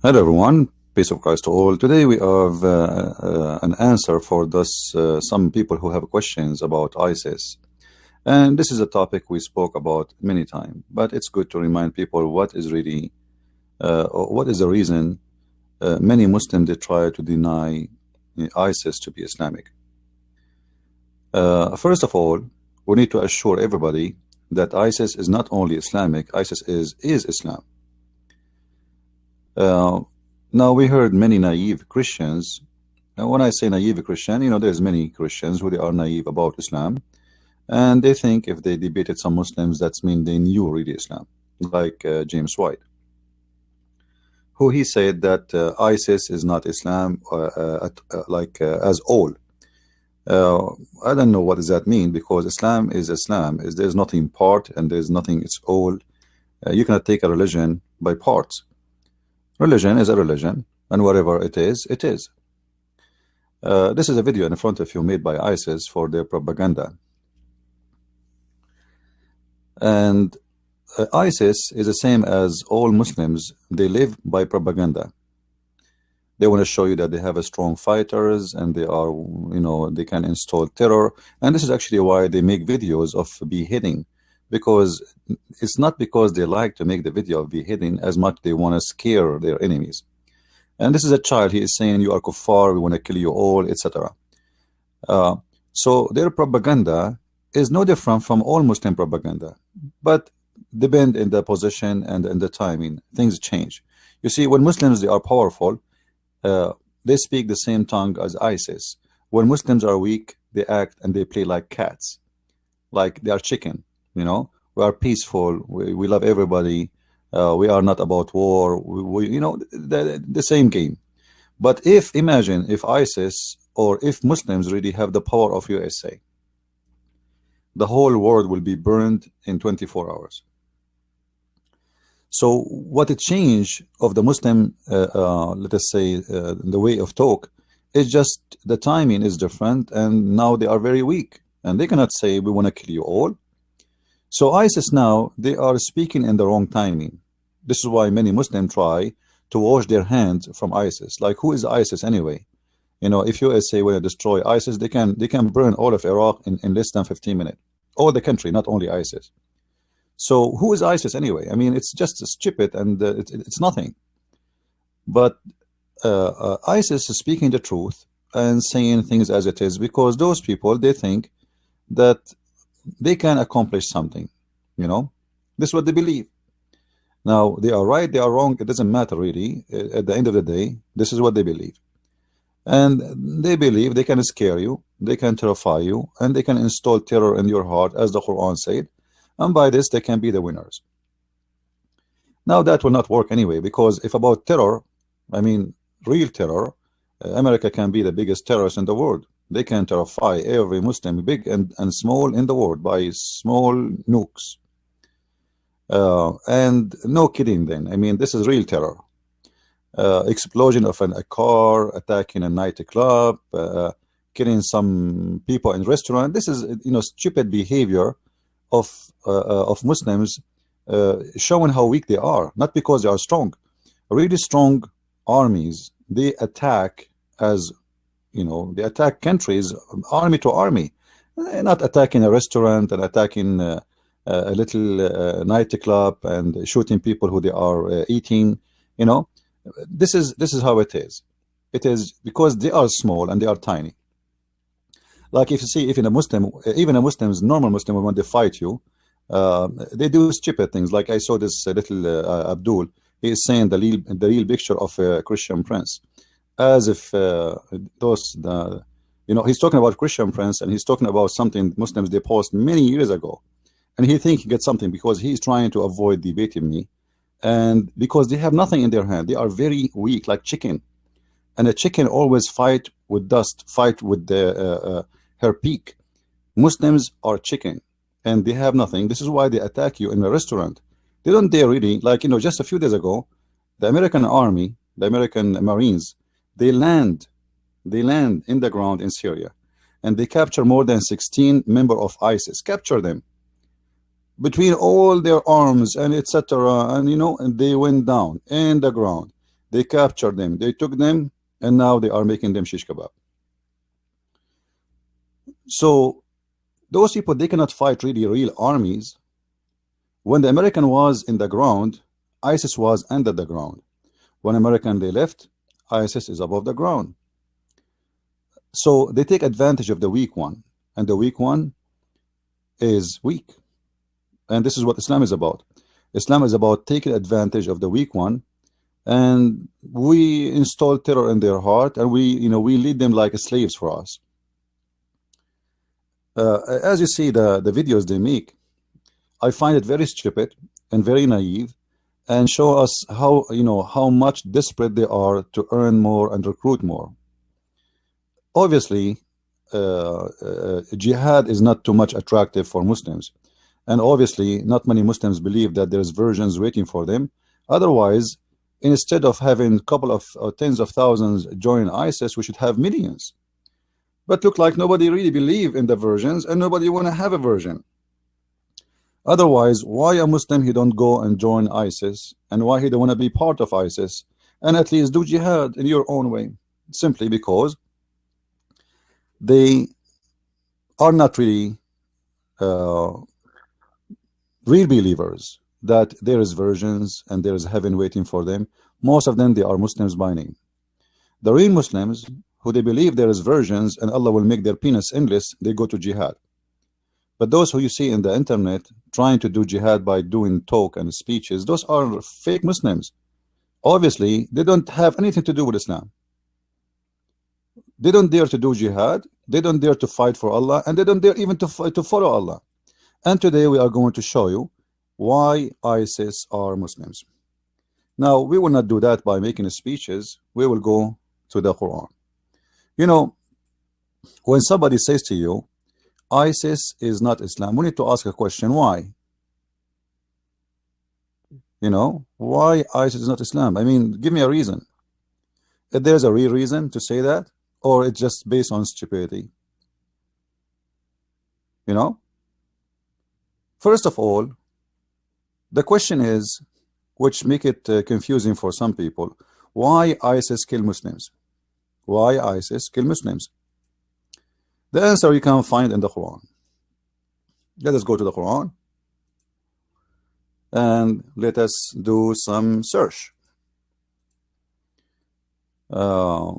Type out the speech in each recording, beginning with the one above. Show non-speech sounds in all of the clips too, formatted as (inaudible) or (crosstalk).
Hello everyone, peace of Christ to all. Today we have uh, uh, an answer for this, uh, some people who have questions about ISIS. And this is a topic we spoke about many times, but it's good to remind people what is really, uh, what is the reason uh, many Muslims they try to deny ISIS to be Islamic. Uh, first of all, we need to assure everybody that ISIS is not only Islamic, ISIS is, is Islam. Uh, now we heard many naive Christians. And when I say naive Christian, you know, there's many Christians who they are naive about Islam, and they think if they debated some Muslims, that's mean they knew really Islam, like uh, James White, who he said that uh, ISIS is not Islam, uh, uh, uh like as all. I don't know what does that mean because Islam is Islam. Is there's nothing part and there's nothing it's all. you cannot take a religion by parts Religion is a religion, and whatever it is, it is. Uh, this is a video in front of you made by ISIS for their propaganda. And uh, ISIS is the same as all Muslims. They live by propaganda. They want to show you that they have a strong fighters and they are, you know, they can install terror. And this is actually why they make videos of beheading because it's not because they like to make the video of beheading as much they want to scare their enemies. And this is a child he is saying you are kuffar we want to kill you all etc uh, so their propaganda is no different from all Muslim propaganda but depend in the position and in the timing things change. You see when Muslims they are powerful uh, they speak the same tongue as ISIS. When Muslims are weak they act and they play like cats like they are chicken you know? We are peaceful. We, we love everybody. Uh, we are not about war. We, we, you know the, the same game. But if imagine if ISIS or if Muslims really have the power of USA the whole world will be burned in 24 hours. So what a change of the Muslim uh, uh, let us say uh, the way of talk. Is just the timing is different and now they are very weak and they cannot say we want to kill you all so ISIS now, they are speaking in the wrong timing. This is why many Muslims try to wash their hands from ISIS. Like who is ISIS anyway? You know, if USA will destroy ISIS, they can they can burn all of Iraq in, in less than 15 minutes. All the country, not only ISIS. So who is ISIS anyway? I mean, it's just stupid and uh, it, it's nothing. But uh, uh, ISIS is speaking the truth and saying things as it is because those people, they think that they can accomplish something you know? This is what they believe. Now they are right they are wrong it doesn't matter really. At the end of the day this is what they believe. And they believe they can scare you they can terrify you and they can install terror in your heart as the Quran said. And by this they can be the winners. Now that will not work anyway because if about terror I mean real terror America can be the biggest terrorist in the world they can terrify every Muslim, big and, and small in the world, by small nukes. Uh, and no kidding then. I mean, this is real terror. Uh, explosion of an, a car, attacking a nightclub, uh, killing some people in restaurant. This is, you know, stupid behavior of uh, uh, of Muslims uh, showing how weak they are, not because they are strong. Really strong armies, they attack as you know they attack countries army to army. They're not attacking a restaurant and attacking uh, a little uh, nightclub and shooting people who they are uh, eating you know. This is this is how it is. It is because they are small and they are tiny. Like if you see if in a Muslim even a Muslim's normal Muslim when they fight you uh, they do stupid things. Like I saw this little uh, Abdul he is saying the real the real picture of a Christian prince as if uh, those the you know he's talking about Christian friends and he's talking about something Muslims they post many years ago. And he think he gets something because he's trying to avoid debating me. And because they have nothing in their hand. They are very weak like chicken. And a chicken always fight with dust fight with the uh, uh, her peak. Muslims are chicken and they have nothing. This is why they attack you in a restaurant. They don't dare really like you know just a few days ago the American army the American Marines they land, they land in the ground in Syria, and they capture more than 16 member of ISIS. Capture them between all their arms and etc. And you know, and they went down in the ground. they captured them they took them and now they are making them shish kebab so those people they cannot fight really real armies when the American was in the ground ISIS was under the ground when American they left ISIS is above the ground. So they take advantage of the weak one and the weak one is weak. And this is what Islam is about. Islam is about taking advantage of the weak one and we install terror in their heart and we you know we lead them like slaves for us. Uh, as you see the the videos they make I find it very stupid and very naive and show us how you know how much desperate they are to earn more and recruit more. Obviously uh, uh, jihad is not too much attractive for Muslims. And obviously not many Muslims believe that there's versions waiting for them. Otherwise instead of having a couple of uh, tens of thousands join ISIS we should have millions. But look like nobody really believe in the versions and nobody want to have a version otherwise why a Muslim he don't go and join ISIS? And why he don't want to be part of ISIS? And at least do jihad in your own way simply because they are not really uh, real believers that there is versions and there is heaven waiting for them. Most of them they are Muslims by name. The real Muslims who they believe there is versions and Allah will make their penis endless they go to jihad but those who you see in the internet trying to do jihad by doing talk and speeches those are fake Muslims obviously they don't have anything to do with Islam they don't dare to do jihad. They don't dare to fight for Allah, and they don't dare even to to follow Allah. And today we are going to show you why ISIS are Muslims. Now we will not do that by making speeches. We will go to the Quran. You know, when somebody says to you, ISIS is not Islam, we need to ask a question: Why? You know, why ISIS is not Islam? I mean, give me a reason. If there's a real reason to say that, or it's just based on stupidity you know first of all the question is which make it uh, confusing for some people why ISIS kill Muslims why ISIS kill Muslims the answer you can find in the Quran let us go to the Quran and let us do some search uh,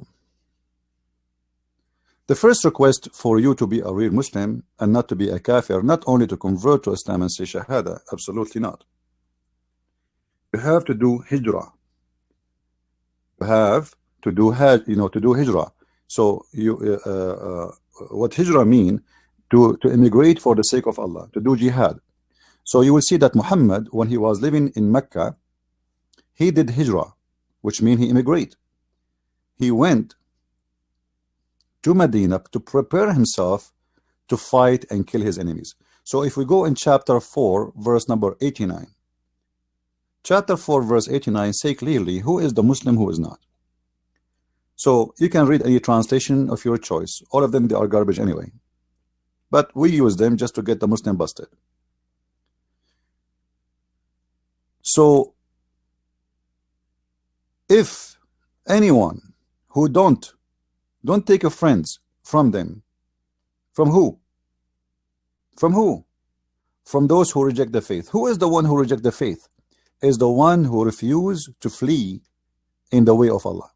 the first request for you to be a real Muslim and not to be a kafir, not only to convert to Islam and say shahada, absolutely not. You have to do hijrah. You have to do you know to do hijrah. So you uh, uh, what hijrah mean to to immigrate for the sake of Allah, to do jihad. So you will see that Muhammad, when he was living in Mecca, he did hijrah, which means he immigrate. He went to Medina to prepare himself to fight and kill his enemies. So if we go in chapter 4, verse number 89, chapter 4, verse 89 say clearly who is the Muslim, who is not. So you can read any translation of your choice. All of them, they are garbage anyway. But we use them just to get the Muslim busted. So if anyone who don't don't take your friends from them. From who? From who? From those who reject the faith. Who is the one who reject the faith? Is the one who refuse to flee in the way of Allah.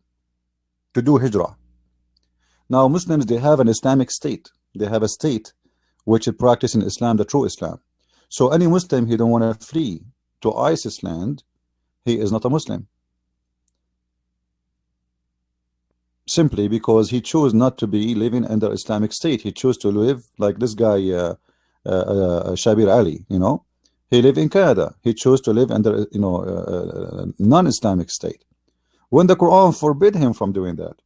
To do hijrah. Now Muslims, they have an Islamic state. They have a state which is practicing Islam, the true Islam. So any Muslim, he don't want to flee to ISIS land, he is not a Muslim. simply because he chose not to be living under Islamic State. He chose to live like this guy, uh, uh, uh, Shabir Ali. You know, he lived in Canada. He chose to live under you know uh, uh, non-Islamic state. When the Quran forbid him from doing that,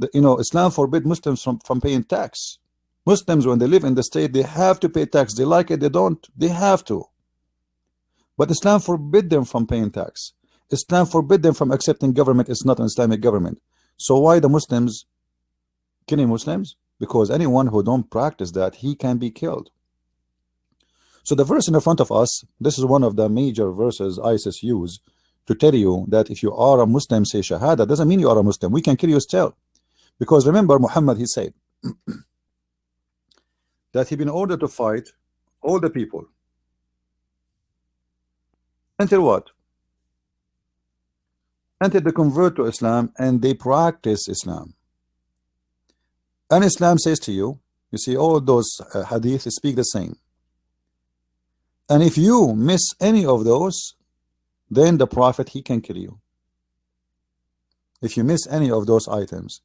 the, you know, Islam forbid Muslims from from paying tax. Muslims, when they live in the state, they have to pay tax. They like it, they don't. They have to. But Islam forbid them from paying tax. Islam forbid them from accepting government it's not an Islamic government so why the Muslims killing Muslims because anyone who don't practice that he can be killed so the verse in the front of us this is one of the major verses ISIS use to tell you that if you are a Muslim, say Shahada, doesn't mean you are a Muslim. We can kill you still. Because remember, Muhammad, he said (clears throat) that he been ordered to fight all the people. Until what? Until they convert to Islam and they practice Islam. And Islam says to you, you see, all those uh, hadith speak the same. And if you miss any of those, then the Prophet, he can kill you. If you miss any of those items.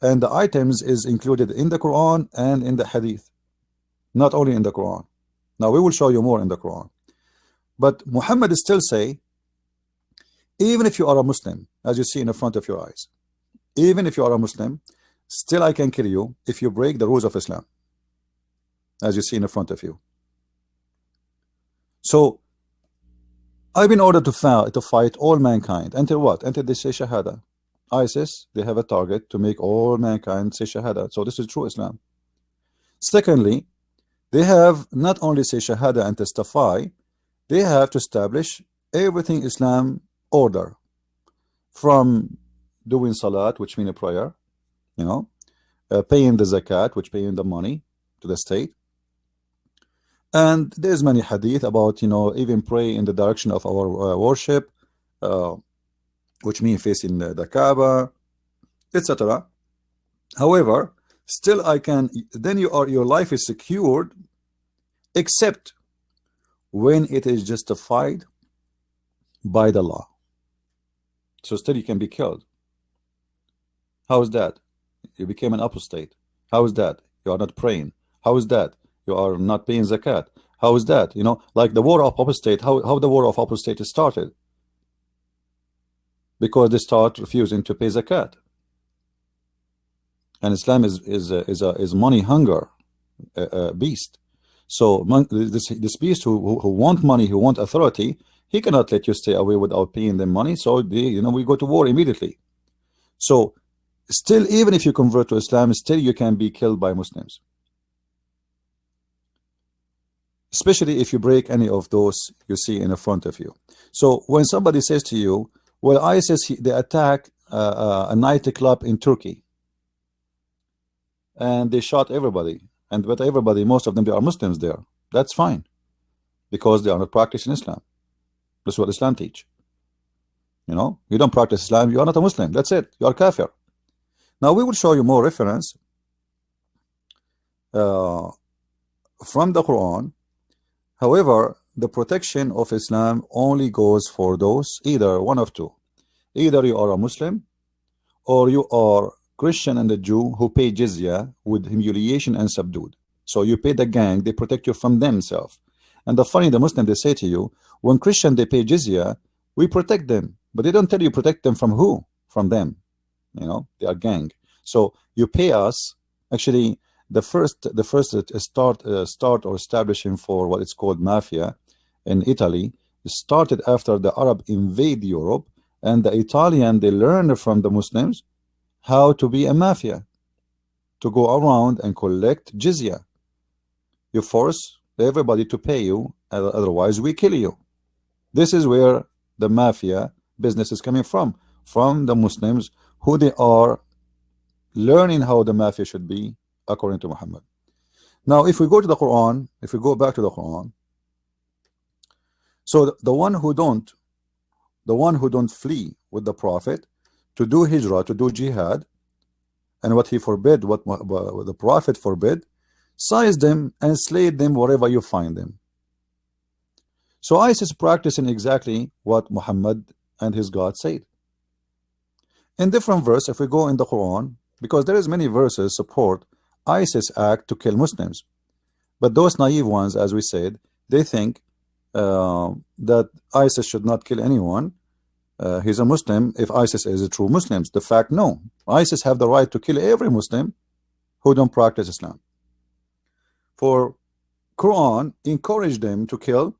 And the items is included in the Quran and in the hadith. Not only in the Quran. Now we will show you more in the Quran. But Muhammad still say, even if you are a Muslim, as you see in the front of your eyes, even if you are a Muslim, still I can kill you if you break the rules of Islam, as you see in the front of you. So I've been ordered to fight, to fight all mankind until what? Until they say Shahada. ISIS, they have a target to make all mankind say Shahada. So this is true Islam. Secondly, they have not only say Shahada and testify, they have to establish everything Islam order from doing Salat, which means a prayer, you know, uh, paying the Zakat, which paying the money to the state, and there's many hadith about, you know, even pray in the direction of our uh, worship, uh, which means facing the, the Kaaba, etc. However, still I can, then you are, your life is secured, except when it is justified by the law. So still you can be killed. How is that? You became an apostate. How is that? You are not praying. How is that? You are not paying zakat. How is that? You know, like the war of apostate, how, how the war of apostate started? Because they start refusing to pay zakat. And Islam is is a, is a is money hunger uh, uh, beast. So this this beast who, who want money, who want authority, he cannot let you stay away without paying them money. So they, you know we go to war immediately. So still, even if you convert to Islam, still you can be killed by Muslims especially if you break any of those you see in the front of you. So when somebody says to you, well, ISIS, they attack uh, uh, a nightclub in Turkey and they shot everybody. And but everybody, most of them, they are Muslims there. That's fine because they are not practicing Islam. That's what Islam teach. You know, you don't practice Islam, you are not a Muslim. That's it. You are kafir. Now we will show you more reference uh, from the Quran However, the protection of Islam only goes for those either one of two. Either you are a Muslim or you are Christian and a Jew who pay jizya with humiliation and subdued. So you pay the gang, they protect you from themselves. And the funny, the Muslim, they say to you, when Christian, they pay jizya, we protect them. But they don't tell you protect them from who? From them. You know, they are gang. So you pay us, actually, the first the first start uh, start or establishing for what it's called mafia in Italy started after the Arab invade Europe and the Italian they learned from the Muslims how to be a mafia to go around and collect jizya. You force everybody to pay you otherwise we kill you. This is where the mafia business is coming from from the Muslims who they are learning how the mafia should be according to Muhammad. Now, if we go to the Quran, if we go back to the Quran, so the, the one who don't, the one who don't flee with the Prophet to do hijrah, to do jihad, and what he forbid, what, what the Prophet forbid, size them and slay them wherever you find them. So ISIS practicing exactly what Muhammad and his God said. In different verse, if we go in the Quran, because there is many verses support ISIS act to kill Muslims. But those naive ones, as we said, they think uh, that ISIS should not kill anyone. Uh, he's a Muslim if ISIS is a true Muslims. The fact, no. ISIS have the right to kill every Muslim who don't practice Islam. For Quran encourage them to kill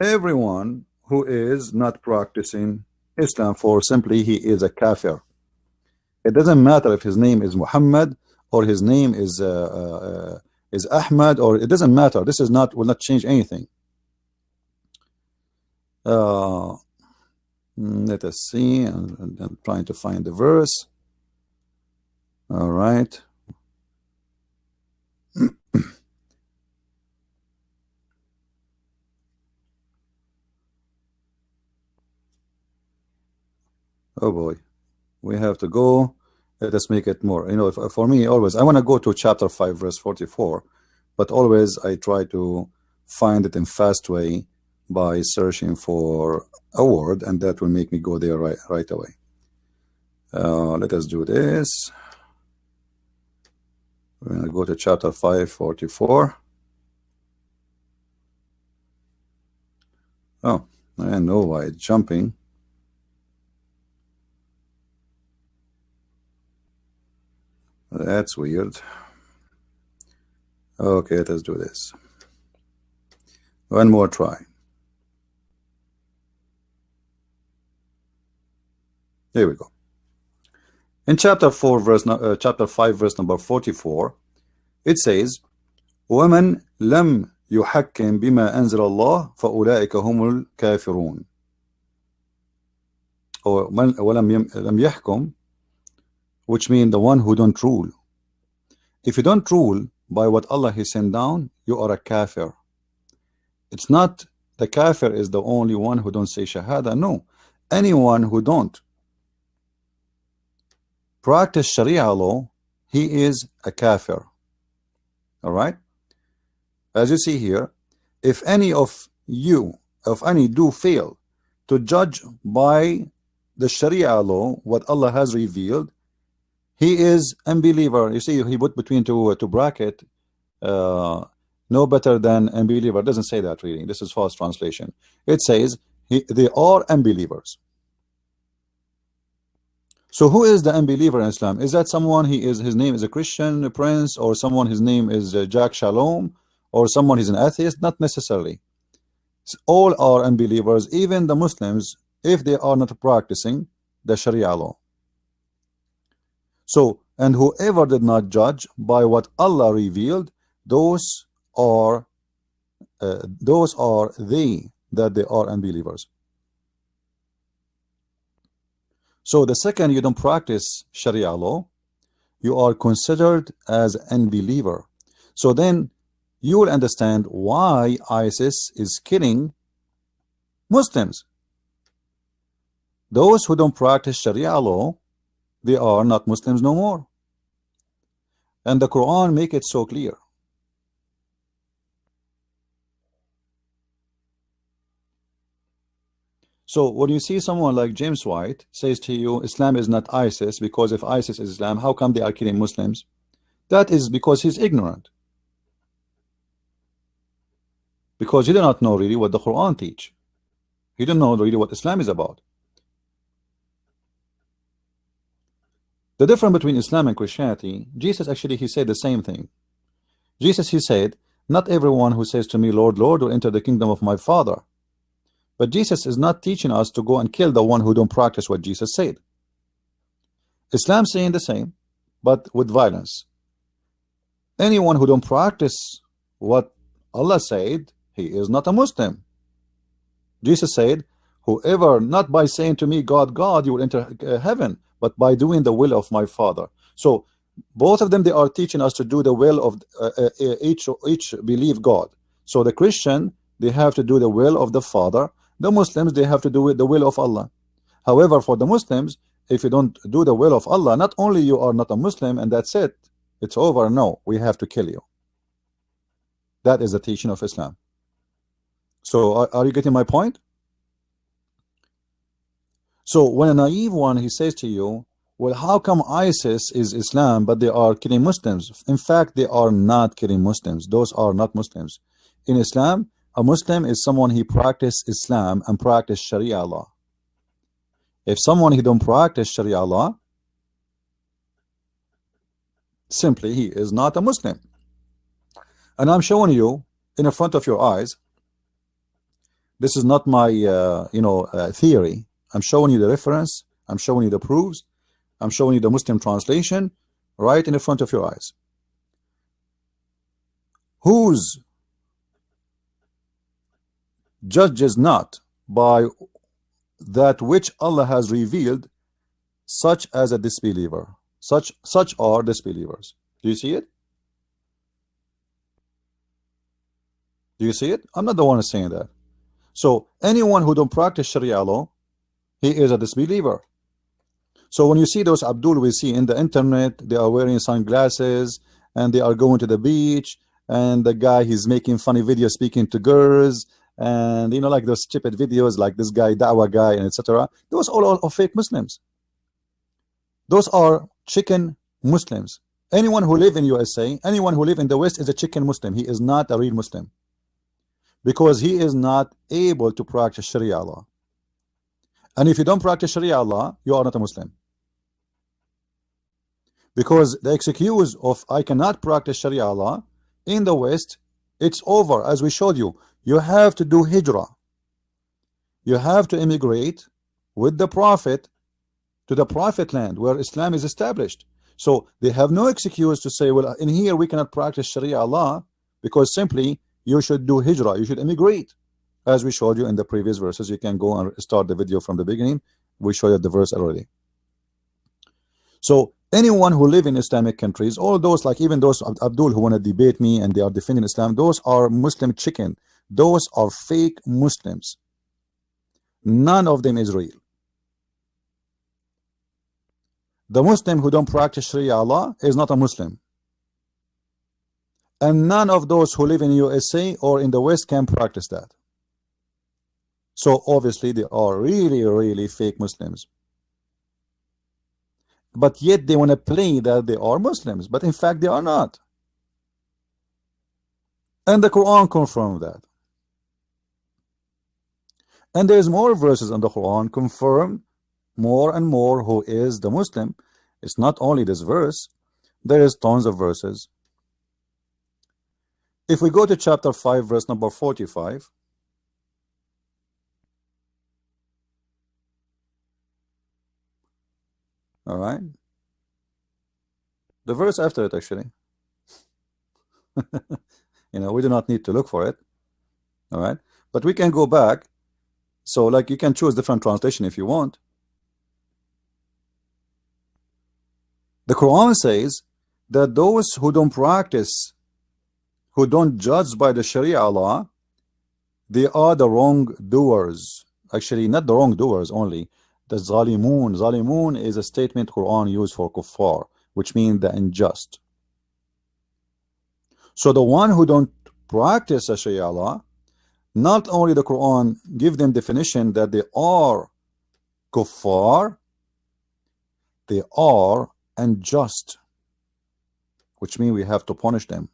everyone who is not practicing Islam for simply he is a kafir. It doesn't matter if his name is Muhammad or his name is uh, uh, is Ahmad or it doesn't matter this is not will not change anything uh, Mm, let us see. I'm, I'm trying to find the verse. All right. (coughs) oh boy, we have to go. Let us make it more. You know, for me, always I want to go to chapter five, verse forty-four, but always I try to find it in fast way by searching for a word, and that will make me go there right right away. Uh, let us do this. We're going to go to chapter 544. Oh, I know why it's jumping. That's weird. Okay, let's do this. One more try. Here we go. In chapter 4 verse uh, chapter 5 verse number 44 it says ومن لم يحكم بما أنزل الله فأولئك هم الكافرون or ولم لم يحكم which means the one who don't rule if you don't rule by what Allah has sent down you are a kafir it's not the kafir is the only one who don't say shahada no anyone who don't practice Sharia law, he is a kafir. All right. As you see here, if any of you, if any do fail to judge by the Sharia law, what Allah has revealed, he is unbeliever. You see, he put between two two bracket, uh, no better than unbeliever. Doesn't say that reading. This is false translation. It says he, they are unbelievers. So who is the unbeliever in Islam? Is that someone he is his name is a Christian a prince or someone his name is uh, Jack Shalom or someone he's an atheist? Not necessarily. All are unbelievers, even the Muslims, if they are not practicing the Sharia law. So, and whoever did not judge by what Allah revealed, those are uh, those are they that they are unbelievers. So the second you don't practice Sharia law, you are considered as unbeliever. So then you will understand why ISIS is killing Muslims. Those who don't practice Sharia law, they are not Muslims no more. And the Quran make it so clear. So when you see someone like James White says to you, Islam is not ISIS, because if ISIS is Islam, how come they are killing Muslims? That is because he's ignorant. Because he do not know really what the Quran teach. He do not know really what Islam is about. The difference between Islam and Christianity, Jesus actually, he said the same thing. Jesus, he said, not everyone who says to me, Lord, Lord, will enter the kingdom of my Father. But Jesus is not teaching us to go and kill the one who don't practice what Jesus said. Islam saying the same, but with violence. Anyone who don't practice what Allah said, he is not a Muslim. Jesus said, whoever, not by saying to me, God, God, you will enter uh, heaven, but by doing the will of my Father. So both of them, they are teaching us to do the will of uh, uh, each, each believe God. So the Christian, they have to do the will of the Father the Muslims, they have to do the will of Allah. However, for the Muslims, if you don't do the will of Allah, not only you are not a Muslim and that's it, it's over. No, we have to kill you. That is the teaching of Islam. So are, are you getting my point? So when a naive one, he says to you, well, how come ISIS is Islam, but they are killing Muslims? In fact, they are not killing Muslims. Those are not Muslims. In Islam, a Muslim is someone he practice Islam and practice Sharia law. If someone he don't practice Sharia law, simply he is not a Muslim. And I'm showing you in front of your eyes. This is not my uh, you know uh, theory. I'm showing you the reference. I'm showing you the proofs. I'm showing you the Muslim translation right in the front of your eyes. Whose judges not by that which Allah has revealed such as a disbeliever such such are disbelievers do you see it do you see it I'm not the one saying that so anyone who don't practice Sharia law he is a disbeliever. So when you see those Abdul we see in the internet they are wearing sunglasses and they are going to the beach and the guy he's making funny videos speaking to girls and you know like those stupid videos like this guy Dawa guy and etc those all are fake Muslims. Those are chicken Muslims. Anyone who live in USA anyone who live in the West is a chicken Muslim. He is not a real Muslim because he is not able to practice Sharia law and if you don't practice Sharia law you are not a Muslim. Because the excuse of I cannot practice Sharia law in the West it's over as we showed you. You have to do hijrah. You have to immigrate with the prophet to the prophet land where Islam is established. So they have no excuse to say well in here we cannot practice Sharia law because simply you should do hijrah you should immigrate as we showed you in the previous verses you can go and start the video from the beginning. We showed you the verse already. So anyone who live in Islamic countries all those like even those Abdul who want to debate me and they are defending Islam those are Muslim chicken. Those are fake Muslims. None of them is real. The Muslim who don't practice Sharia law is not a Muslim. And none of those who live in USA or in the West can practice that so obviously they are really really fake Muslims. But yet they want to play that they are Muslims but in fact they are not. And the Quran confirms that. And there's more verses in the Quran confirm more and more who is the Muslim. It's not only this verse there is tons of verses. If we go to chapter 5 verse number 45 all right. The verse after it actually. (laughs) You know we do not need to look for it. All right. But we can go back. So like you can choose different translation if you want. The Quran says that those who don't practice who don't judge by the Sharia law they are the wrongdoers. Actually not the wrongdoers only the zalimun. Zalimun is a statement Quran used for kuffar which means the unjust. So the one who don't practice a Sharia law not only the Quran give them definition that they are kuffar they are unjust which means we have to punish them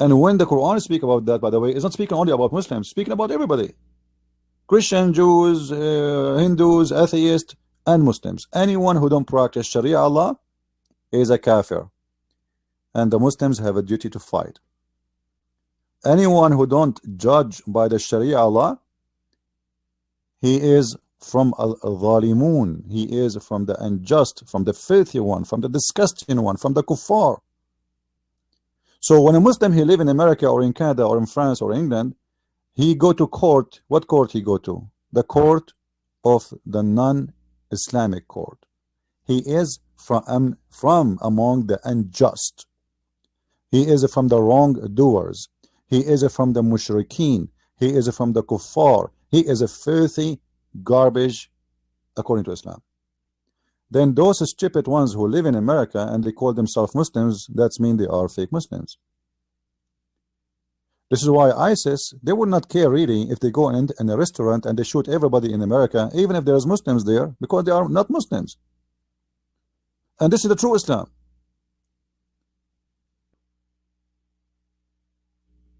And when the Quran speak about that, by the way, it's not speaking only about Muslims, speaking about everybody. Christian, Jews, uh, Hindus, atheists, and Muslims. Anyone who don't practice Sharia Allah is a kafir. And the Muslims have a duty to fight. Anyone who don't judge by the Sharia Allah, he is from al-zalimun. He is from the unjust, from the filthy one, from the disgusting one, from the kuffar. So when a Muslim he live in America or in Canada or in France or England, he go to court. What court he go to? The court of the non-Islamic court. He is from um, from among the unjust. He is from the wrongdoers. He is from the mushrikeen. He is from the kuffar. He is a filthy garbage according to Islam then those stupid ones who live in America and they call themselves Muslims, that's mean they are fake Muslims. This is why ISIS, they would not care really if they go in, in a restaurant and they shoot everybody in America, even if there's Muslims there, because they are not Muslims. And this is the true Islam.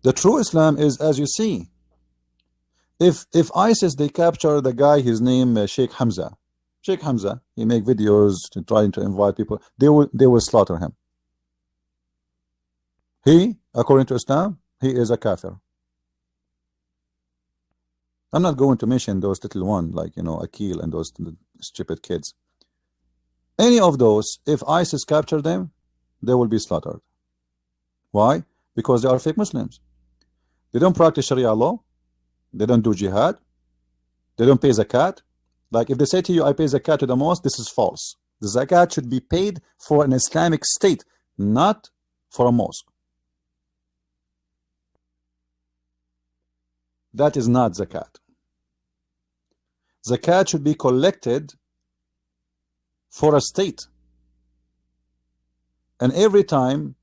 The true Islam is as you see. If if ISIS they capture the guy, his name uh, Sheikh Hamza, Sheikh Hamza, he make videos to trying to invite people. They will they will slaughter him. He, according to Islam, he is a kafir. I'm not going to mention those little one like you know Akil and those stupid kids. Any of those, if ISIS capture them, they will be slaughtered. Why? Because they are fake Muslims. They don't practice Sharia law. They don't do jihad. They don't pay zakat. Like if they say to you, I pay zakat to the mosque, this is false. The zakat should be paid for an Islamic state, not for a mosque. That is not zakat. Zakat should be collected for a state. And every time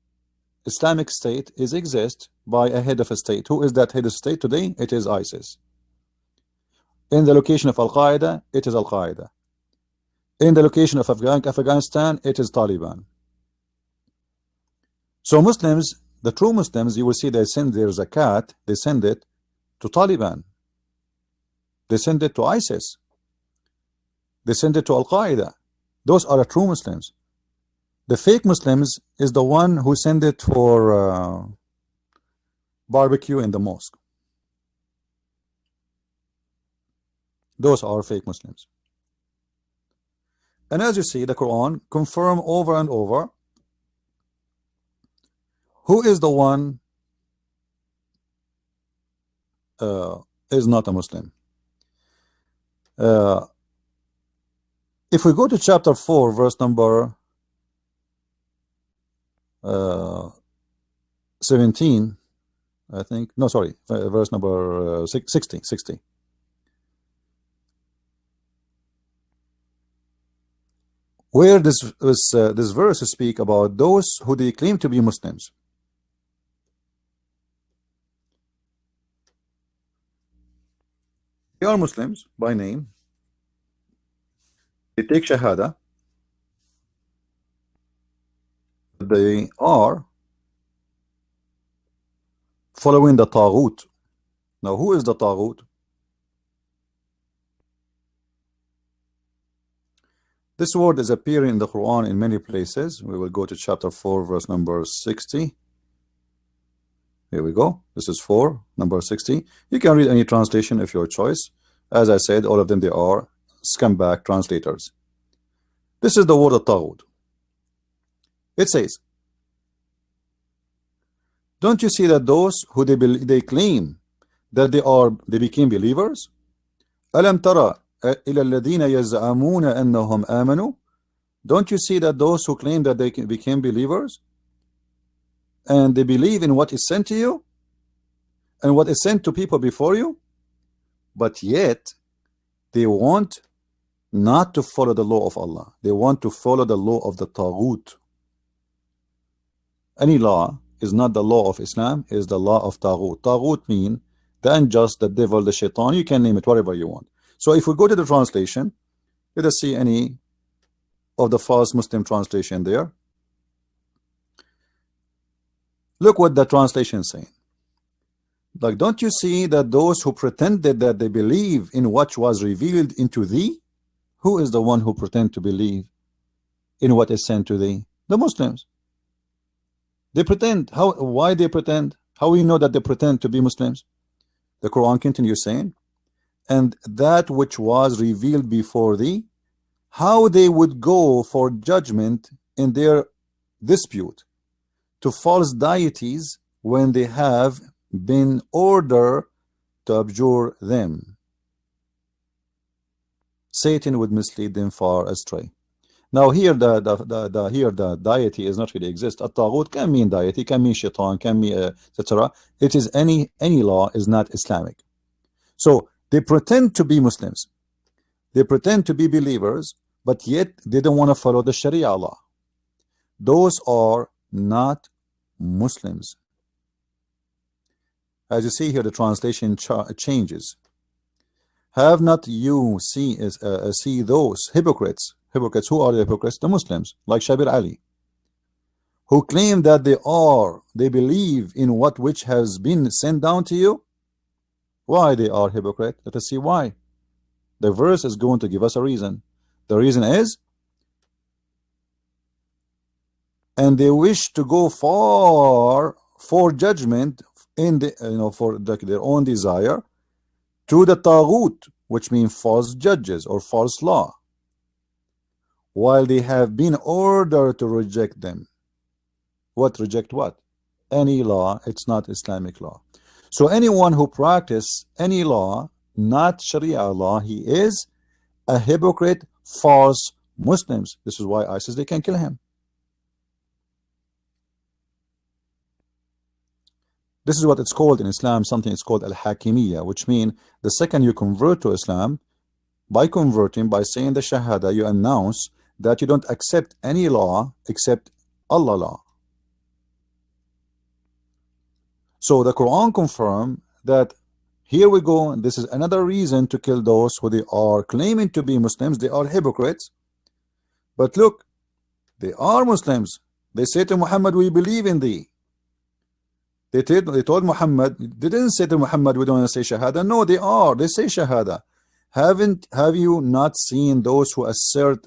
Islamic State is exist by a head of a state. Who is that head of state today? It is ISIS. In the location of Al-Qaeda, it is Al-Qaeda. In the location of Afghanistan, it is Taliban. So Muslims, the true Muslims, you will see they send their zakat, they send it to Taliban. They send it to ISIS. They send it to Al-Qaeda. Those are the true Muslims. The fake Muslims is the one who send it for uh, barbecue in the mosque. Those are fake Muslims. And as you see, the Quran confirm over and over who is the one uh, is not a Muslim. Uh, if we go to chapter 4, verse number uh, 17, I think, no, sorry, verse number uh, 60, 60. Where this, this, uh, this verse speak about those who they claim to be Muslims. They are Muslims by name. They take Shahada, they are following the Taghut. Now, who is the Taghut? This word is appearing in the Quran in many places. We will go to chapter 4, verse number 60. Here we go. This is 4, number 60. You can read any translation of your choice. As I said, all of them, they are scumbag translators. This is the word of Taghut. It says, Don't you see that those who they, they claim that they are they became believers? Alam tara إِلَى الَّذِينَ يَزْعَمُونَ أَنَّهُمْ آمَنُوا Don't you see that those who claim that they became believers and they believe in what is sent to you and what is sent to people before you, but yet they want not to follow the law of Allah. They want to follow the law of the Taghut. Any law is not the law of Islam, is the law of Taghut. Taghut mean the unjust, the devil, the shaitan, you can name it whatever you want. So if we go to the translation, let us see any of the false Muslim translation there. Look what the translation is saying. Like, don't you see that those who pretended that they believe in what was revealed into thee? Who is the one who pretend to believe in what is sent to thee? The Muslims. They pretend. How? Why they pretend? How we know that they pretend to be Muslims? The Quran continues saying, and that which was revealed before thee, how they would go for judgment in their dispute to false deities when they have been ordered to abjure them. Satan would mislead them far astray. Now here the, the, the, the here the deity is not really exist. A taghut can mean deity, can mean shaitan, can mean uh, etc. It is any any law is not Islamic. So they pretend to be Muslims. They pretend to be believers, but yet they don't want to follow the Sharia law. Those are not Muslims. As you see here, the translation changes. Have not you see, uh, see those hypocrites hypocrites. Who are the hypocrites? The Muslims, like Shabir Ali, who claim that they are, they believe in what which has been sent down to you. Why they are hypocrite? Let us see why. The verse is going to give us a reason. The reason is, and they wish to go far for judgment in the you know for the, their own desire to the taghut, which means false judges or false law while they have been ordered to reject them. What reject what? Any law, it's not Islamic law. So anyone who practice any law, not Sharia law, he is a hypocrite, false Muslims. This is why ISIS, they can kill him. This is what it's called in Islam, something it's called al-hakimiyya, which means the second you convert to Islam, by converting, by saying the Shahada, you announce that you don't accept any law except Allah law. So the Quran confirm that here we go, this is another reason to kill those who they are claiming to be Muslims, they are hypocrites. But look, they are Muslims. They say to Muhammad, we believe in thee. They, they told Muhammad, they didn't say to Muhammad, we don't want to say Shahada. No, they are. They say Shahada. Haven't have you not seen those who assert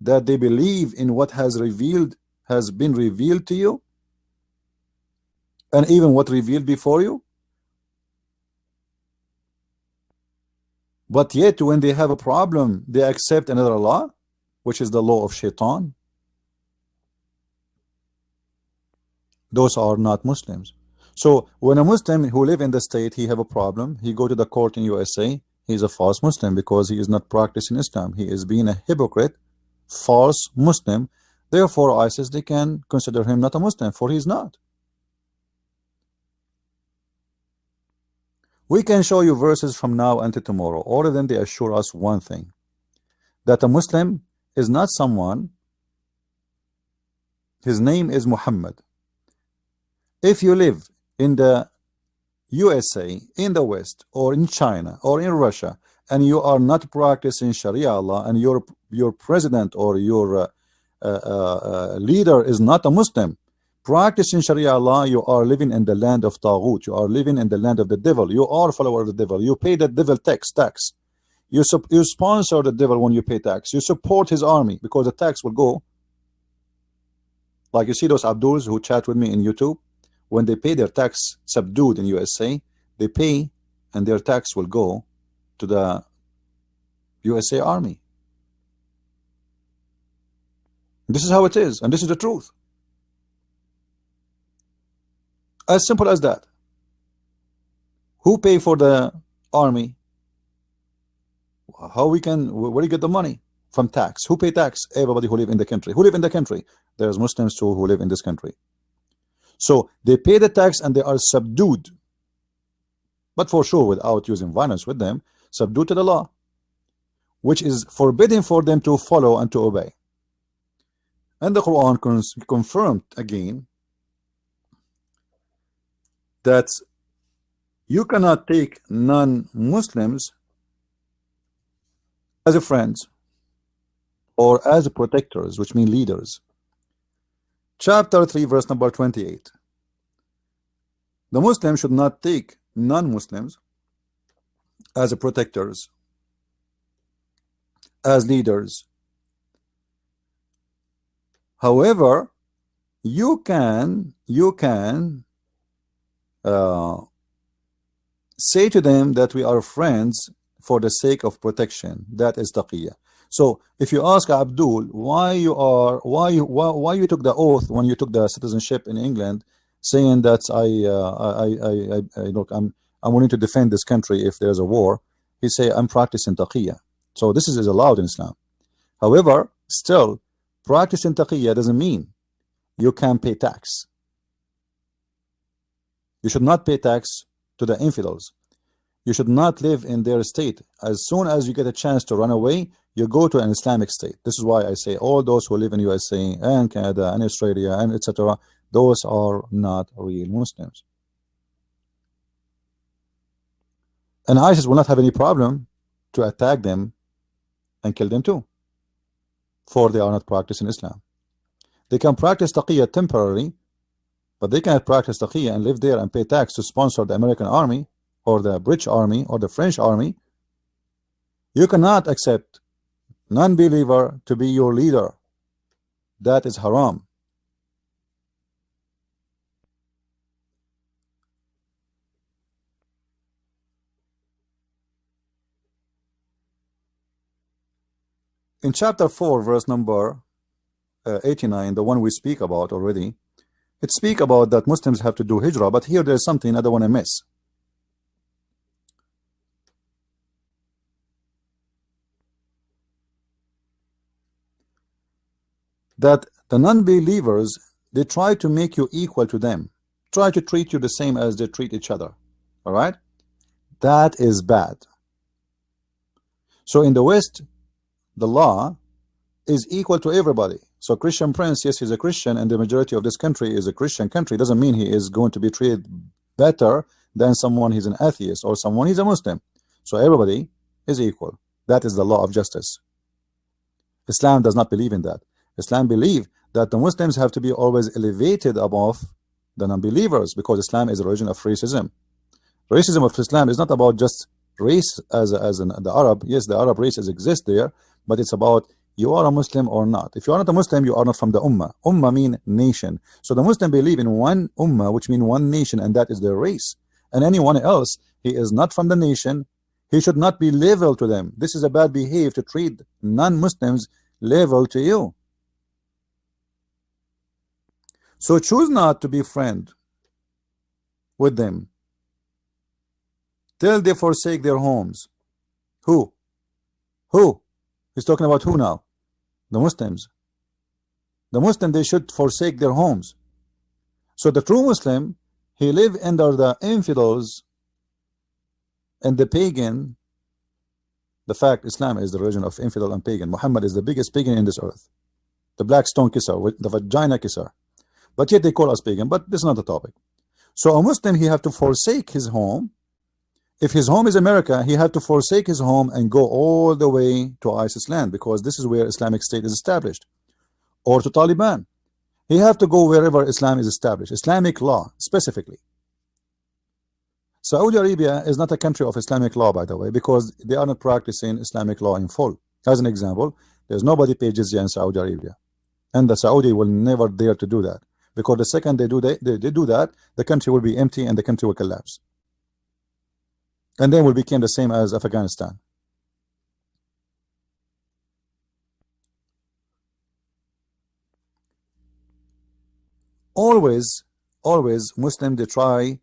that they believe in what has revealed has been revealed to you? And even what revealed before you? But yet when they have a problem, they accept another law, which is the law of shaitan. Those are not Muslims. So when a Muslim who live in the state, he have a problem, he go to the court in USA, he is a false Muslim because he is not practicing Islam. He is being a hypocrite, false Muslim. Therefore, ISIS, they can consider him not a Muslim, for he is not. We can show you verses from now until tomorrow. All of them, they assure us one thing, that a Muslim is not someone, his name is Muhammad. If you live in the USA, in the West, or in China, or in Russia, and you are not practicing Sharia law, and your your president or your uh, uh, uh, leader is not a Muslim, practicing Sharia law, you are living in the land of Taghut. You are living in the land of the devil. You are a follower of the devil. You pay the devil tax. tax. You, you sponsor the devil when you pay tax. You support his army because the tax will go. Like you see those Abduls who chat with me in YouTube when they pay their tax subdued in USA, they pay and their tax will go to the USA Army. This is how it is, and this is the truth. As simple as that. Who pay for the army? How we can, where do you get the money? From tax. Who pay tax? Everybody who live in the country. Who live in the country? There's Muslims too who live in this country. So they pay the tax and they are subdued. But for sure, without using violence with them, subdued to the law, which is forbidden for them to follow and to obey. And the Quran confirmed again that you cannot take non-Muslims as a friends or as protectors, which mean leaders. Chapter 3 verse number 28 the Muslim should not take non-Muslims as protectors as leaders. However you can you can uh, say to them that we are friends for the sake of protection that is taqiyya so if you ask Abdul why you are why why, why you took the oath when you took the citizenship in England, saying that I uh, I, I, I, I look I'm I'm willing to defend this country if there's a war, he say I'm practicing taqiyya. So this is, is allowed in Islam. However, still practicing taqiyya doesn't mean you can pay tax. You should not pay tax to the infidels. You should not live in their state. As soon as you get a chance to run away, you go to an Islamic state. This is why I say all those who live in USA and Canada and Australia and etc. Those are not real Muslims. And ISIS will not have any problem to attack them and kill them too. For they are not practicing Islam. They can practice taqiyya temporarily, but they cannot practice taqiyya and live there and pay tax to sponsor the American army or the British army or the French army. You cannot accept non-believer to be your leader. That is haram. In chapter 4, verse number uh, 89, the one we speak about already, it speak about that Muslims have to do hijrah, but here there's something I don't want to miss. That the non-believers, they try to make you equal to them. Try to treat you the same as they treat each other. All right? That is bad. So in the West, the law is equal to everybody so Christian Prince yes he's a Christian and the majority of this country is a Christian country. Doesn't mean he is going to be treated better than someone he's an atheist or someone he's a Muslim. So everybody is equal. That is the law of justice. Islam does not believe in that. Islam believe that the Muslims have to be always elevated above the non-believers because Islam is a religion of racism. Racism of Islam is not about just race as as the Arab. Yes, the Arab races exist there, but it's about you are a Muslim or not. If you are not a Muslim, you are not from the Ummah. Ummah mean nation. So the Muslim believe in one Ummah, which mean one nation, and that is their race. And anyone else, he is not from the nation. He should not be level to them. This is a bad behavior to treat non-Muslims level to you. So choose not to be friend with them till they forsake their homes. Who? Who? He's talking about who now? The Muslims. The Muslim, they should forsake their homes. So the true Muslim, he live under the infidels and the pagan. The fact Islam is the religion of infidel and pagan. Muhammad is the biggest pagan in this earth. The black stone kisser, the vagina kisser but yet they call us pagan but this is not the topic so a Muslim he have to forsake his home if his home is America he had to forsake his home and go all the way to ISIS land because this is where Islamic State is established. Or to Taliban. He had to go wherever Islam is established Islamic law specifically. Saudi Arabia is not a country of Islamic law by the way because they are not practicing Islamic law in full. As an example there's nobody pays jizya in Saudi Arabia. And the Saudi will never dare to do that. Because the second they do they, they, they do that the country will be empty and the country will collapse and then we became the same as Afghanistan. Always always Muslim they try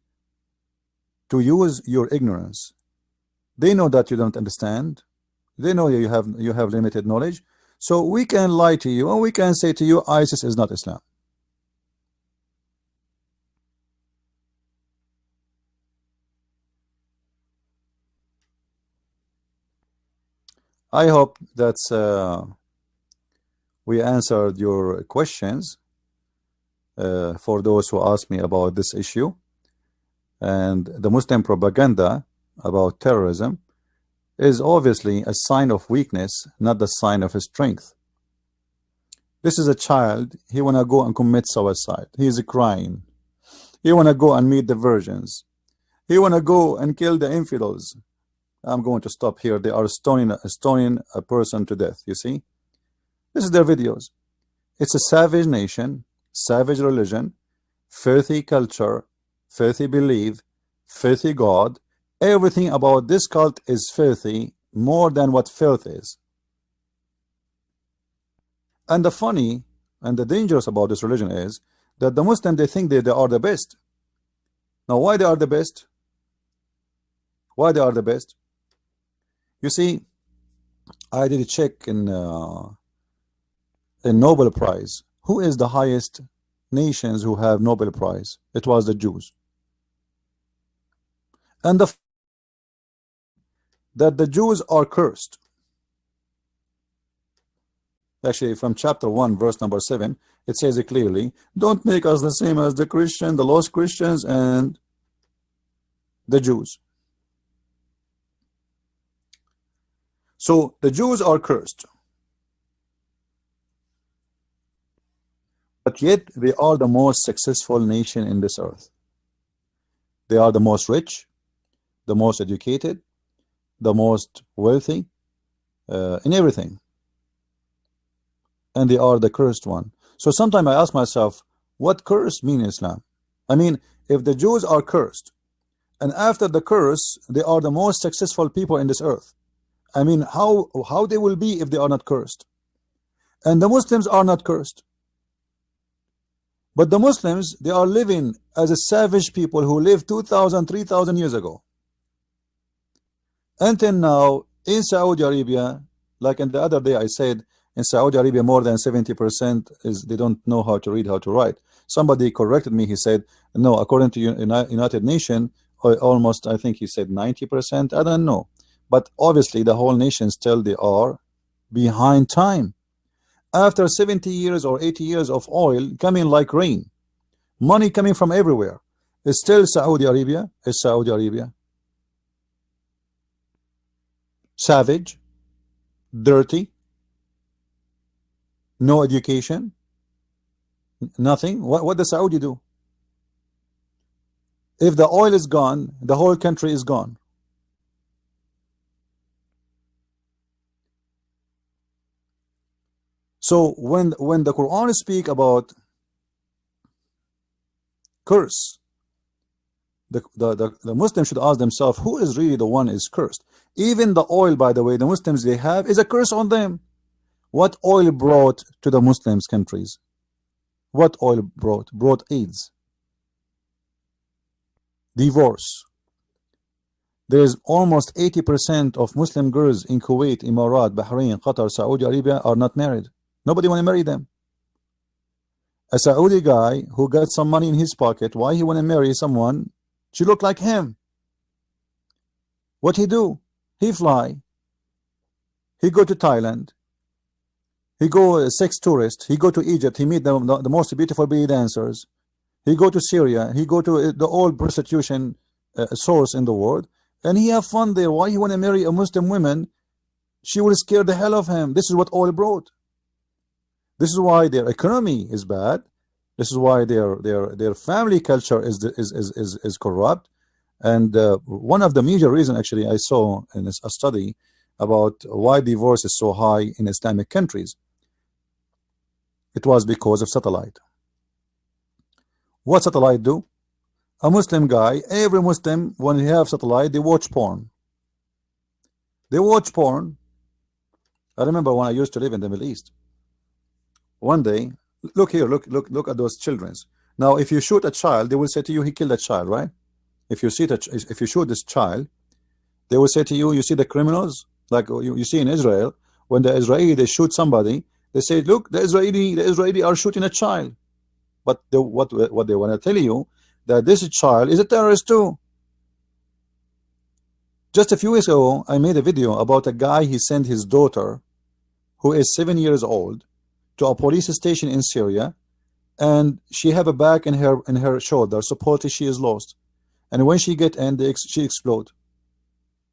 to use your ignorance. They know that you don't understand. They know you have you have limited knowledge. So we can lie to you and we can say to you ISIS is not Islam I hope that uh, we answered your questions uh, for those who asked me about this issue. And the Muslim propaganda about terrorism is obviously a sign of weakness not the sign of strength. This is a child. He wanna go and commit suicide. He's crying. He wanna go and meet the virgins. He wanna go and kill the infidels I'm going to stop here. They are stoning, stoning a person to death. You see, this is their videos. It's a savage nation, savage religion, filthy culture, filthy belief, filthy God. Everything about this cult is filthy more than what filth is. And the funny and the dangerous about this religion is that the Muslim they think that they are the best. Now, why they are the best? Why they are the best? You see, I did a check in uh, Nobel Prize. Who is the highest nations who have Nobel Prize? It was the Jews. And the that the Jews are cursed. Actually, from chapter 1, verse number 7, it says it clearly, don't make us the same as the Christian, the lost Christians, and the Jews. So the Jews are cursed. But yet they are the most successful nation in this earth. They are the most rich, the most educated, the most wealthy uh, in everything. And they are the cursed one. So sometimes I ask myself, what curse mean Islam? I mean, if the Jews are cursed, and after the curse, they are the most successful people in this earth. I mean, how, how they will be if they are not cursed? And the Muslims are not cursed. But the Muslims, they are living as a savage people who lived 2,000, 3,000 years ago. Until now, in Saudi Arabia, like in the other day I said, in Saudi Arabia more than 70% is they don't know how to read how to write somebody corrected me he said no according to United Nations almost I think he said 90% I don't know but obviously the whole nation still they are behind time. After 70 years or 80 years of oil coming like rain money coming from everywhere is still Saudi Arabia is Saudi Arabia. Savage dirty no education nothing. What, what does Saudi do? If the oil is gone the whole country is gone So when when the Quran speak about curse, the, the, the, the Muslims should ask themselves, who is really the one is cursed? Even the oil, by the way, the Muslims they have is a curse on them. What oil brought to the Muslims countries? What oil brought? Brought AIDS. Divorce. There's almost 80% of Muslim girls in Kuwait, Emirat, Bahrain, Qatar, Saudi Arabia are not married. Nobody want to marry them. A Saudi guy who got some money in his pocket, why he want to marry someone? She look like him. What he do? He fly. He go to Thailand. He go a sex tourist. He go to Egypt. He meet the, the, the most beautiful belly dancers. He go to Syria. He go to uh, the old prostitution uh, source in the world, and he have fun there. Why he want to marry a Muslim woman? She will scare the hell of him. This is what oil brought. This is why their economy is bad. This is why their their their family culture is is is is, is corrupt. And uh, one of the major reasons, actually, I saw in a study about why divorce is so high in Islamic countries. It was because of satellite. What satellite do? A Muslim guy, every Muslim, when he have satellite, they watch porn. They watch porn. I remember when I used to live in the Middle East one day look here look look look at those children. now if you shoot a child they will say to you he killed a child right? If you see that if you shoot this child they will say to you you see the criminals? Like oh, you, you see in Israel when the Israeli they shoot somebody they say look the Israeli the Israeli are shooting a child. But what what they want to tell you that this child is a terrorist too. Just a few weeks ago I made a video about a guy he sent his daughter who is seven years old to a police station in Syria and she have a bag in her in her shoulder supposedly she is lost. And when she get in she explode.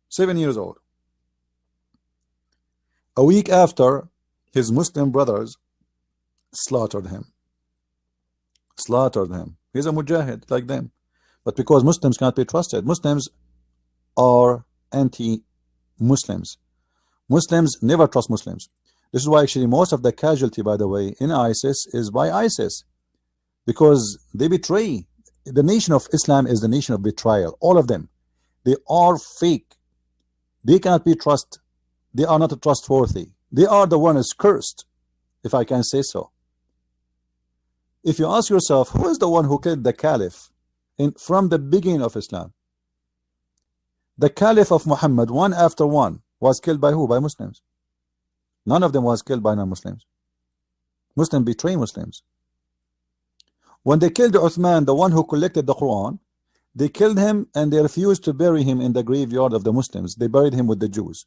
Seven years old. A week after his Muslim brothers slaughtered him. Slaughtered him. He's a mujahid like them. But because Muslims cannot be trusted Muslims are anti-Muslims. Muslims never trust Muslims this is why actually most of the casualty, by the way, in ISIS is by ISIS. Because they betray. The nation of Islam is the nation of betrayal. All of them. They are fake. They cannot be trusted. They are not trustworthy. They are the one is cursed, if I can say so. If you ask yourself, who is the one who killed the Caliph in, from the beginning of Islam? The Caliph of Muhammad, one after one, was killed by who? By Muslims. None of them was killed by non-Muslims. Muslims betray Muslims. When they killed Uthman, the one who collected the Quran, they killed him and they refused to bury him in the graveyard of the Muslims. They buried him with the Jews.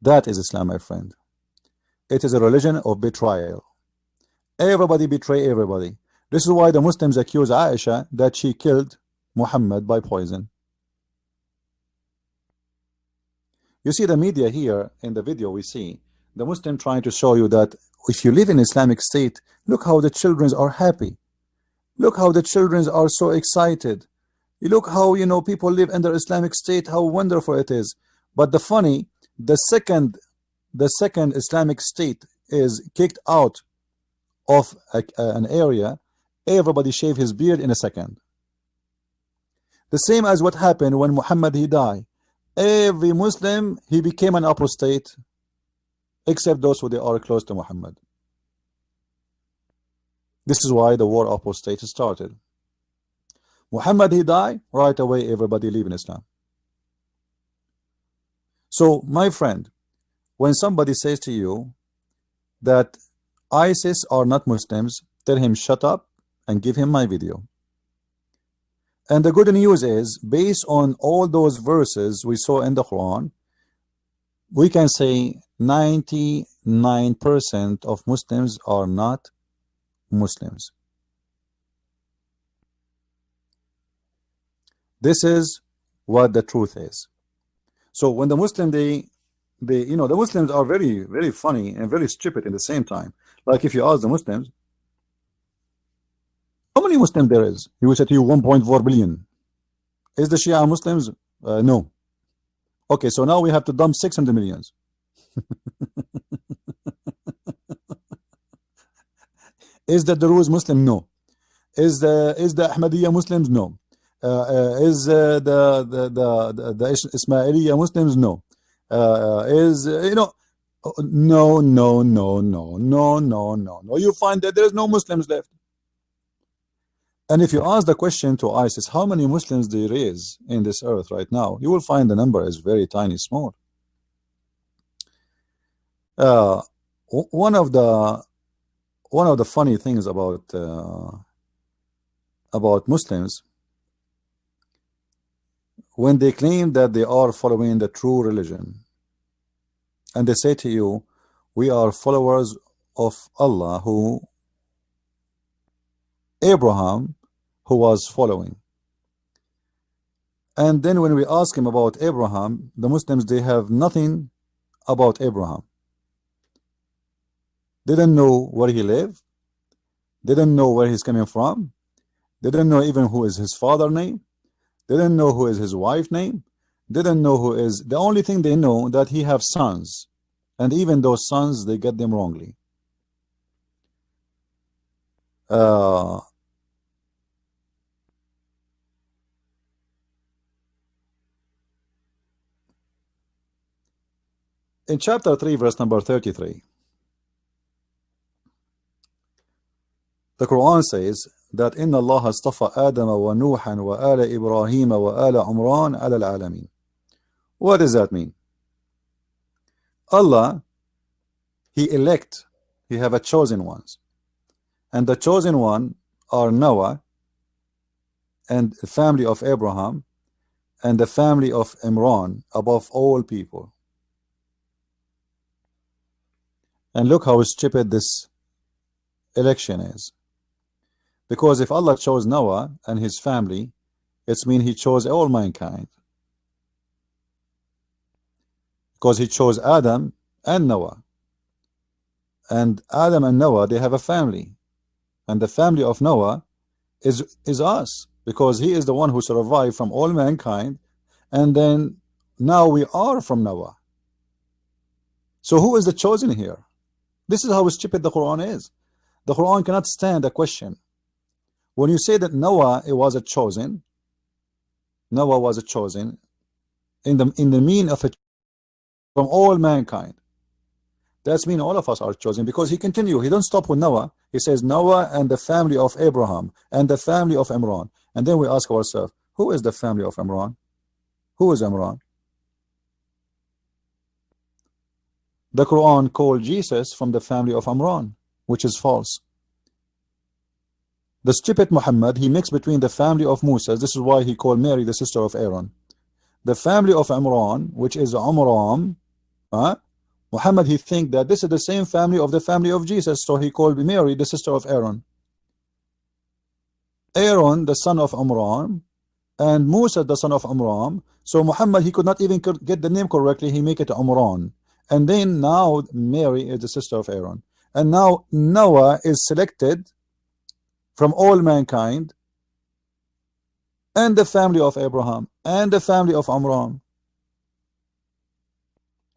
That is Islam, my friend. It is a religion of betrayal. Everybody betray everybody. This is why the Muslims accuse Aisha that she killed Muhammad by poison. You see the media here in the video we see the Muslim trying to show you that if you live in Islamic State, look how the children are happy. Look how the children are so excited. You look how you know people live under Islamic State, how wonderful it is. But the funny, the second, the second Islamic State is kicked out of a, an area, everybody shave his beard in a second. The same as what happened when Muhammad he died. Every Muslim he became an apostate except those who they are close to Muhammad. This is why the war apostate started. Muhammad he died, right away everybody leave in Islam. So, my friend, when somebody says to you that ISIS are not Muslims, tell him shut up and give him my video. And the good news is, based on all those verses we saw in the Quran, we can say 99% of Muslims are not Muslims. This is what the truth is. So when the Muslim they they you know the Muslims are very very funny and very stupid in the same time. Like if you ask the Muslims, how many Muslims there is? He will say to you 1.4 billion. Is the Shia Muslims? Uh, no. Okay, so now we have to dump 600 millions. (laughs) is the Druze Muslim? No. Is the is the Ahmadiyya Muslims? No. Uh, uh, is uh, the, the the the the Ismailiyya Muslims? No. Uh, uh, is uh, you know? Oh, no, no, no, no, no, no, no, no. You find that there is no Muslims left and if you ask the question to ISIS, how many Muslims there is in this earth right now, you will find the number is very tiny, small. Uh, one of the one of the funny things about uh, about Muslims when they claim that they are following the true religion and they say to you we are followers of Allah who Abraham who was following. And then when we ask him about Abraham, the Muslims, they have nothing about Abraham. They didn't know where he lived. They didn't know where he's coming from. They didn't know even who is his father name. They didn't know who is his wife name. They didn't know who is the only thing they know that he have sons. And even those sons, they get them wrongly. Uh, in chapter 3 verse number 33 the Quran says that إن الله اصطفى آدم ونوحا وآل إبراهيم وآل عمران على العالمين what does that mean Allah he elect he have a chosen ones and the chosen one are Noah and the family of Abraham and the family of Imran above all people And look how stupid this election is. Because if Allah chose Noah and his family, it's mean he chose all mankind. Because he chose Adam and Noah. And Adam and Noah, they have a family. And the family of Noah is, is us. Because he is the one who survived from all mankind. And then now we are from Noah. So who is the chosen here? This is how stupid the Quran is. The Quran cannot stand a question. When you say that Noah it was a chosen, Noah was a chosen in the in the mean of it from all mankind. That's mean all of us are chosen because he continue. He don't stop with Noah. He says Noah and the family of Abraham and the family of Imran. And then we ask ourselves, who is the family of Imran? Who is Imran? The Quran called Jesus from the family of Amran, which is false. The stupid Muhammad, he mixed between the family of Musa, this is why he called Mary the sister of Aaron. The family of Amran, which is Amram, uh, Muhammad, he think that this is the same family of the family of Jesus, so he called Mary the sister of Aaron. Aaron, the son of Amram, and Musa, the son of Amram. So Muhammad, he could not even get the name correctly, he make it Amran. And then now Mary is the sister of Aaron. And now Noah is selected from all mankind and the family of Abraham and the family of Amram.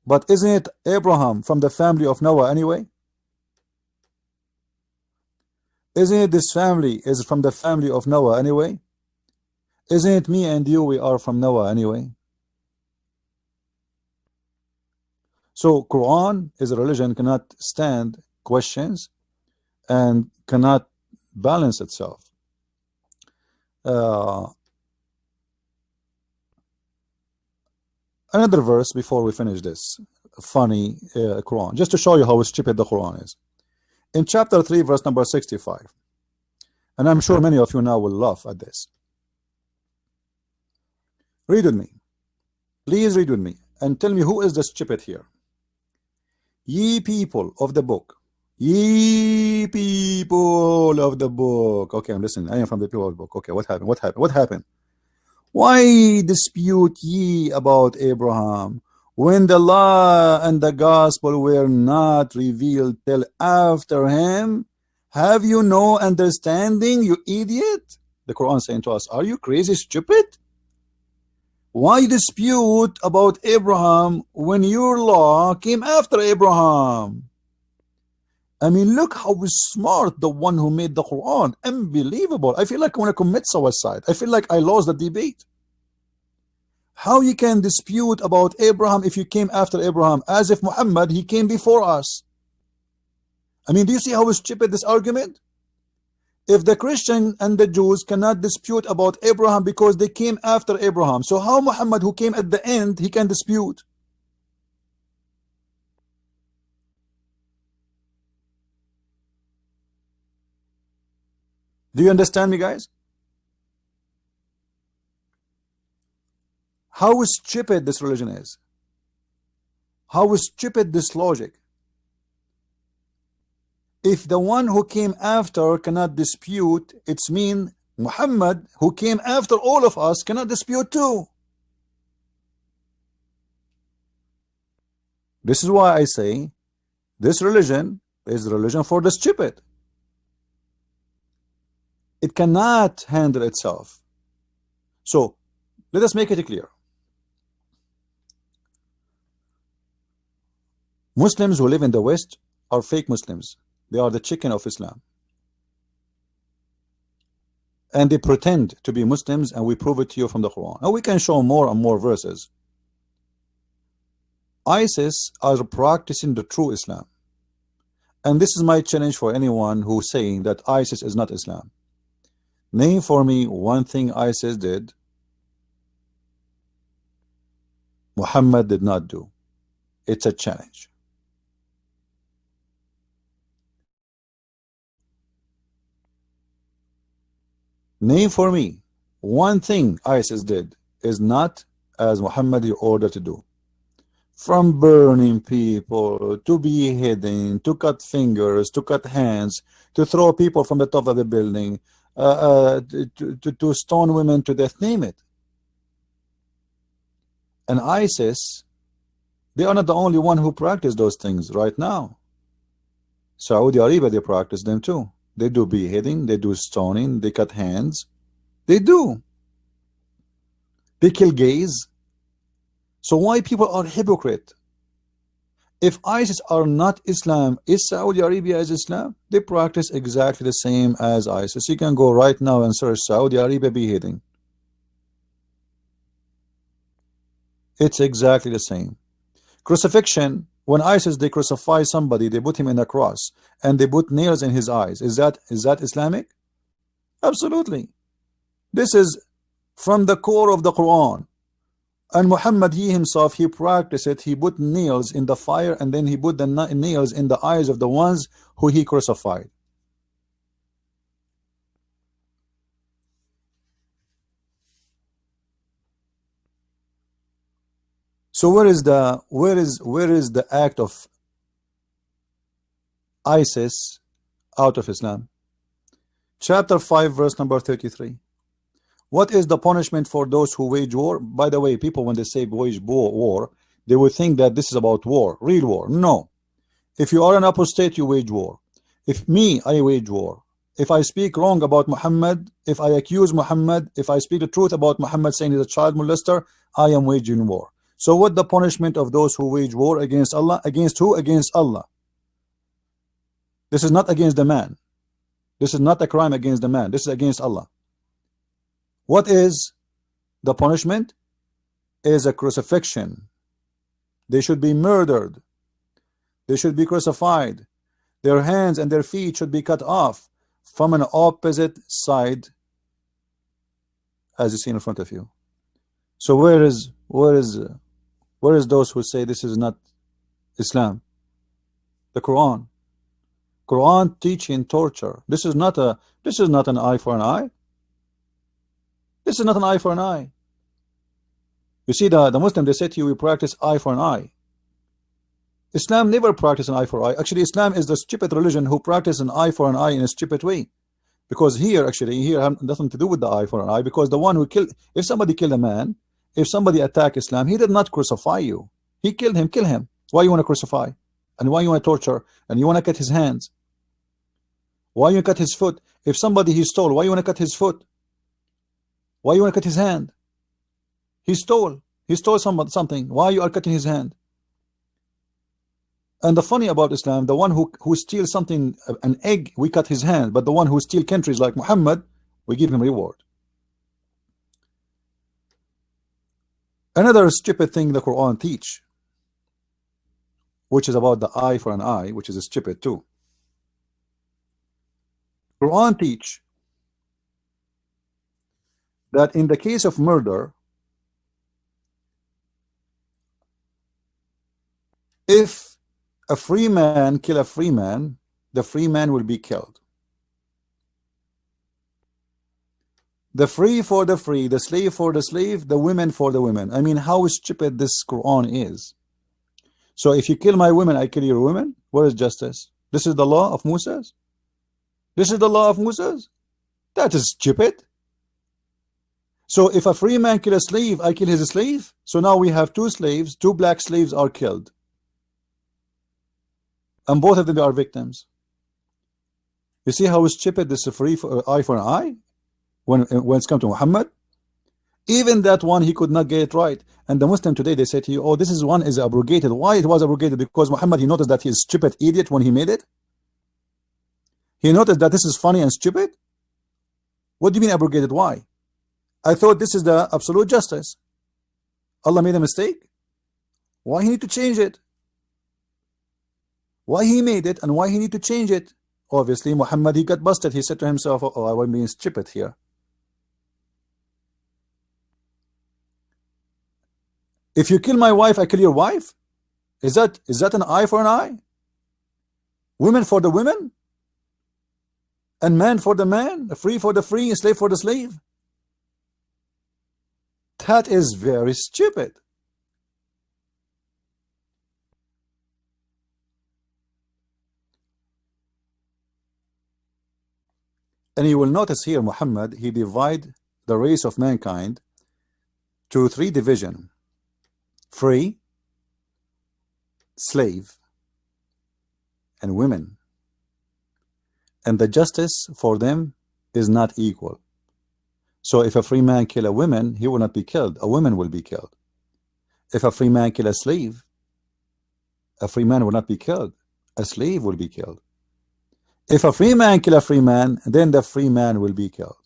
But isn't it Abraham from the family of Noah anyway? Isn't it this family is from the family of Noah anyway? Isn't it me and you we are from Noah anyway? So Quran is a religion cannot stand questions and cannot balance itself. Uh, another verse before we finish this funny uh, Quran, just to show you how stupid the Quran is. In chapter 3, verse number 65, and I'm sure many of you now will laugh at this. Read with me. Please read with me and tell me who is the stupid here. Ye people of the book, ye people of the book. Okay, I'm listening. I am from the people of the book. Okay, what happened? What happened? What happened? Why dispute ye about Abraham when the law and the gospel were not revealed till after him? Have you no understanding, you idiot? The Quran saying to us, are you crazy, stupid? Why dispute about Abraham when your law came after Abraham? I mean, look how smart the one who made the Quran. Unbelievable. I feel like I want to commit suicide. I feel like I lost the debate. How you can dispute about Abraham if you came after Abraham, as if Muhammad, he came before us. I mean, do you see how stupid this argument? If the Christian and the Jews cannot dispute about Abraham because they came after Abraham, so how Muhammad, who came at the end, he can dispute? Do you understand me, guys? How stupid this religion is. How stupid this logic. If the one who came after cannot dispute, it's mean Muhammad, who came after all of us, cannot dispute too. This is why I say this religion is religion for the stupid it cannot handle itself. So let us make it clear. Muslims who live in the West are fake Muslims. They are the chicken of Islam. And they pretend to be Muslims and we prove it to you from the Quran. And we can show more and more verses. ISIS are practicing the true Islam. And this is my challenge for anyone who's saying that ISIS is not Islam. Name for me one thing ISIS did Muhammad did not do. It's a challenge. Name for me one thing ISIS did is not as Muhammad ordered to do. From burning people, to beheading, to cut fingers, to cut hands, to throw people from the top of the building, uh, uh, to, to, to stone women to death, name it. And ISIS, they are not the only one who practice those things right now. Saudi Arabia, they practice them too. They do beheading, they do stoning, they cut hands. They do. They kill gays. So why people are hypocrite? If ISIS are not Islam, is Saudi Arabia is Islam? They practice exactly the same as ISIS. You can go right now and search Saudi Arabia beheading. It's exactly the same. Crucifixion, when ISIS they crucify somebody, they put him in a cross and they put nails in his eyes. Is that is that Islamic? Absolutely. This is from the core of the Quran. And Muhammad, he himself, he practiced it. He put nails in the fire and then he put the nails in the eyes of the ones who he crucified. So where is the where is where is the act of ISIS out of Islam? Chapter 5 verse number 33. What is the punishment for those who wage war? By the way, people, when they say wage war, they will think that this is about war, real war. No. If you are an apostate, you wage war. If me, I wage war. If I speak wrong about Muhammad, if I accuse Muhammad, if I speak the truth about Muhammad saying he's a child molester, I am waging war. So what the punishment of those who wage war against Allah? Against who? Against Allah. This is not against the man. This is not a crime against the man. This is against Allah. What is the punishment? Is a crucifixion. They should be murdered. They should be crucified. Their hands and their feet should be cut off from an opposite side as you see in front of you. So where is where is Where is those who say this is not Islam? The Quran. Quran teaching torture. This is not a this is not an eye for an eye. This is not an eye for an eye. You see the, the Muslim they say to you we practice eye for an eye. Islam never practice an eye for eye. Actually Islam is the stupid religion who practice an eye for an eye in a stupid way. Because here actually here have nothing to do with the eye for an eye because the one who killed if somebody killed a man if somebody attack Islam he did not crucify you. He killed him kill him. Why you want to crucify? And why you want to torture? And you want to cut his hands? Why you cut his foot? If somebody he stole why you want to cut his foot? Why you want to cut his hand? He stole. He stole some, something. Why you are cutting his hand? And the funny about Islam the one who who steals something an egg we cut his hand. But the one who steal countries like Muhammad we give him reward another stupid thing the Quran teach which is about the eye for an eye which is stupid too. Quran teach that in the case of murder if a free man kill a free man the free man will be killed the free for the free the slave for the slave the women for the women. I mean how stupid this Quran is. So if you kill my women I kill your women? Where is justice? This is the law of Moses? This is the law of Moses? That is stupid. So if a free man kill a slave I kill his slave? So now we have two slaves two black slaves are killed. And both of them are victims. You see how stupid this is free for eye for an eye when uh, when it's come to Muhammad even that one he could not get it right. And the Muslim today they say to you oh this is one is abrogated. Why it was abrogated? Because Muhammad he noticed that he is stupid idiot when he made it? He noticed that this is funny and stupid? What do you mean abrogated? Why? I thought this is the absolute justice. Allah made a mistake? Why he need to change it? Why he made it and why he need to change it? Obviously Muhammad he got busted. He said to himself oh I was being stupid here if you kill my wife I kill your wife? Is that is that an eye for an eye? Women for the women? And man for the man free for the free slave for the slave? That is very stupid. And you will notice here Muhammad, he divide the race of mankind to three division. Free, slave, and women. And the justice for them is not equal. So if a free man kill a woman, he will not be killed. A woman will be killed. If a free man kill a slave, a free man will not be killed. A slave will be killed. If a free man kill a free man, then the free man will be killed.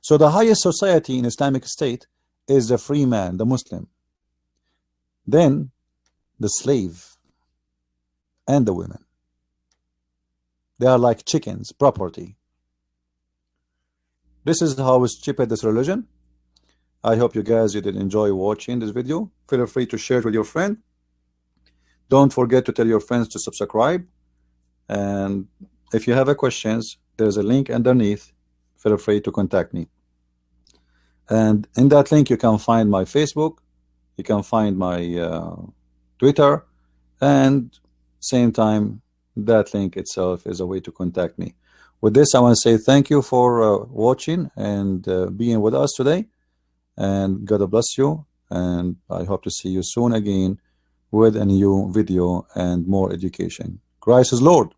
So the highest society in Islamic State is the free man, the Muslim. Then the slave and the women. They are like chickens, property. This is how stupid this religion. I hope you guys you did enjoy watching this video. Feel free to share it with your friend. Don't forget to tell your friends to subscribe and if you have a questions there's a link underneath feel free to contact me and in that link you can find my Facebook you can find my uh, Twitter and same time that link itself is a way to contact me. With this I want to say thank you for uh, watching and uh, being with us today. And God bless you. And I hope to see you soon again with a new video and more education. Christ is Lord.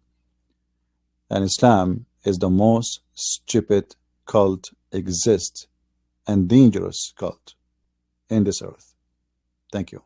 And Islam is the most stupid cult exist and dangerous cult in this earth. Thank you.